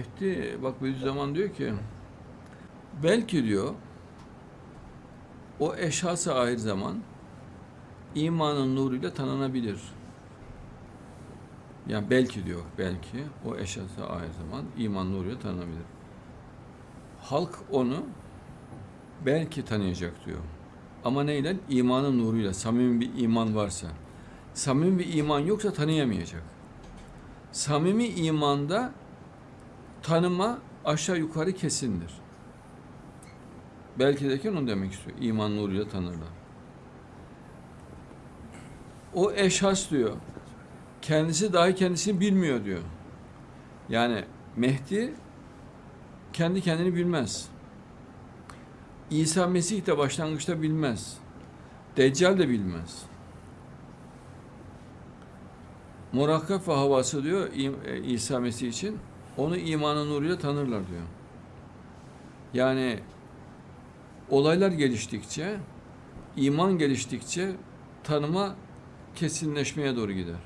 Mehdi bak Bediüzzaman diyor ki belki diyor o eşhasa ahir zaman imanın nuruyla tanınabilir. Yani belki diyor belki o eşhasa ahir zaman iman nuruyla tanınabilir. Halk onu belki tanıyacak diyor. Ama neyle? İmanın nuruyla, samimi bir iman varsa. Samimi bir iman yoksa tanıyamayacak. Samimi imanda tanıma aşağı yukarı kesindir. Belki derken onu demek istiyor. İman nuruyla tanırlar. O eşhas diyor. Kendisi dahi kendisini bilmiyor diyor. Yani Mehdi kendi kendini bilmez. İsa Mesih de başlangıçta bilmez. Deccal de bilmez. Murakkab ve havası diyor e, İsa Mesih için onu imanın nuruyla tanırlar diyor. Yani olaylar geliştikçe, iman geliştikçe tanıma kesinleşmeye doğru gider.